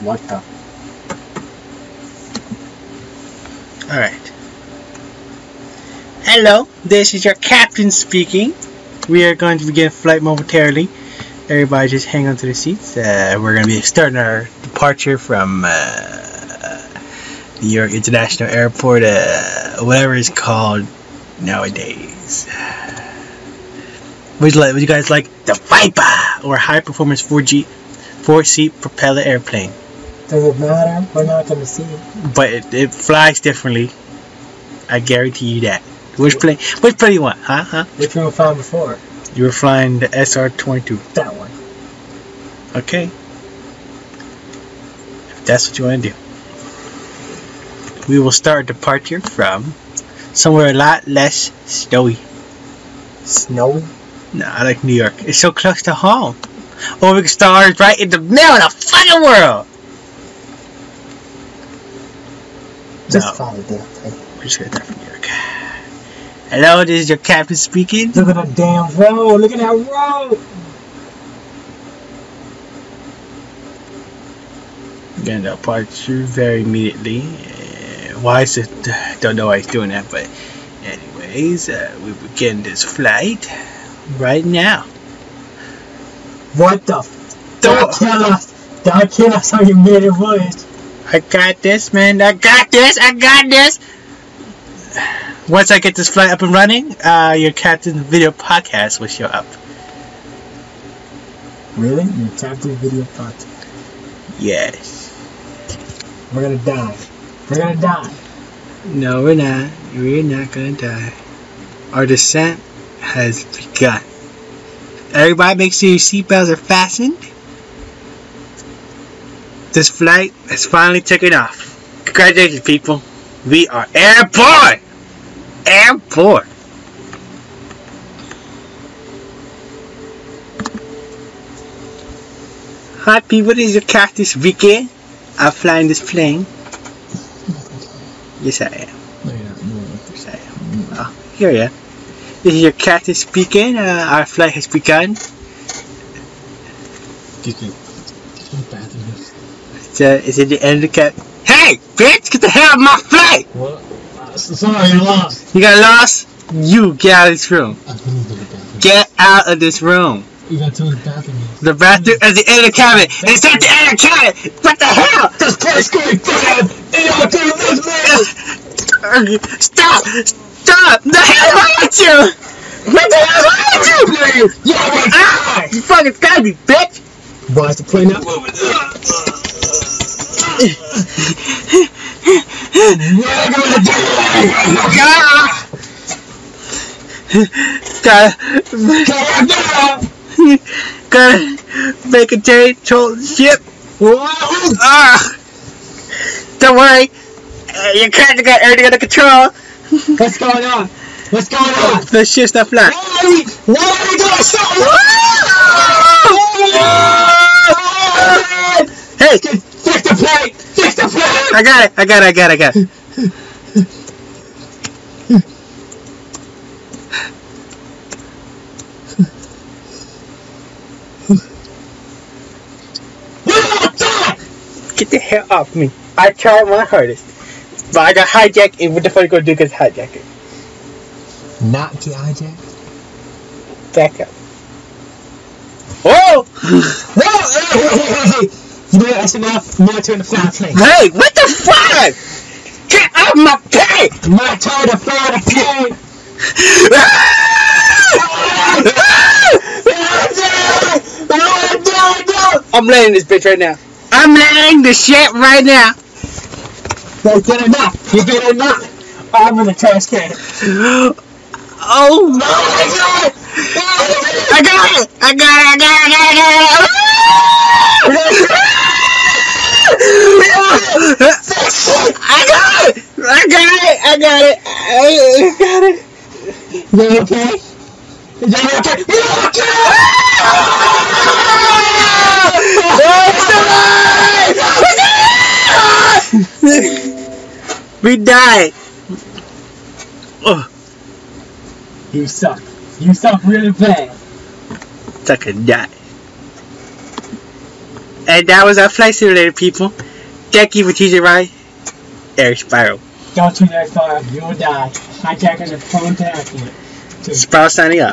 What the? Alright. Hello, this is your captain speaking. We are going to begin flight momentarily. Everybody just hang on to the seats. Uh, we're going to be starting our departure from uh, New York International Airport, uh, whatever it's called nowadays. Would you, like, would you guys like the Viper or high performance 4G, four seat propeller airplane? Does it matter? We're not gonna see it. But it, it flies differently. I guarantee you that. Which plane? Which plane you want? Huh? Huh? Which one we found before? You were flying the SR-22. That one. Okay. If that's what you want to do. We will start departure from somewhere a lot less snowy. Snowy? No, I like New York. It's so close to home. Or we can start right in the middle of the fucking world. Just No. follow the thing. We're just start from New York. Hello, this is your captain speaking. Look at that damn road. Look at that road. Gonna departure very immediately. Uh, why is it? Don't know why he's doing that, but anyways, uh, we begin this flight right now. What the? Don't kill us. Don't kill us on your made voice. I got this, man. I got this. I got this. Once I get this flight up and running, uh, your captain video podcast will show up. Really? You tapped the video Podcast? Yes. We're gonna die. We're gonna die. No, we're not. We're not gonna die. Our descent has begun. Everybody, make sure your seatbelts are fastened. This flight has finally taken off. Congratulations, people. We are airborne! Airborne! Hi, people. This is your captain speaking. I'm flying this plane. Yes, I am. No, you're not. No, Yes, I am. Oh, here I. This is your captain speaking. Uh, our flight has begun. Did you? is. It's, uh, it's at the end of the cap. Hey, bitch! Get the hell out of my flight! What? Uh, sorry, you lost. You got lost? You get out of this room. I couldn't go to the bathroom. Get out of this room. You gotta tell the bathroom is. The bathroom at the end of the cabin. It's at the end of the cabin. What the hell? This place going down! And y'all doing this, man! Stop! Stop! The hell wrong with you? What the hell wrong with you? Yo, my Ah! You fucking got me, bitch! Why is the plane not moving? Gotta, make a change the ship. Ah! Don't worry. Uh, your captain got everything under control. What's going on? What's going on? The ship's not flat. Why? Are we doing so? Hey, Fix the plane! Fix the plane! I got it. I got it. I got it. I got it. Get the hell off me. I tried my hardest. But I got hijacked, and what the fuck are you gonna do against hijacking? Not get hijacked? Back up. Whoa! Oh! No! Know what? That's enough. Now turn to fly plane. Hey, what the fuck? Get off my plane! My turn to fly the plane! I'm laying this bitch right now. I'm laying the shit right now. That's good enough. You good enough. I'm in the trash can. Oh my god! I got it! I got it! I got it! I got it! I got it! I got it! I got it! I got it! Is that okay? Is that okay? We died. Oh, You suck. You suck really bad. Suck and die. And that was our flight simulator, people. Thank you for teaching right, Eric Spiral. Don't shoot that far, you will die. Hijackers are prone to accident. Sprout signing up.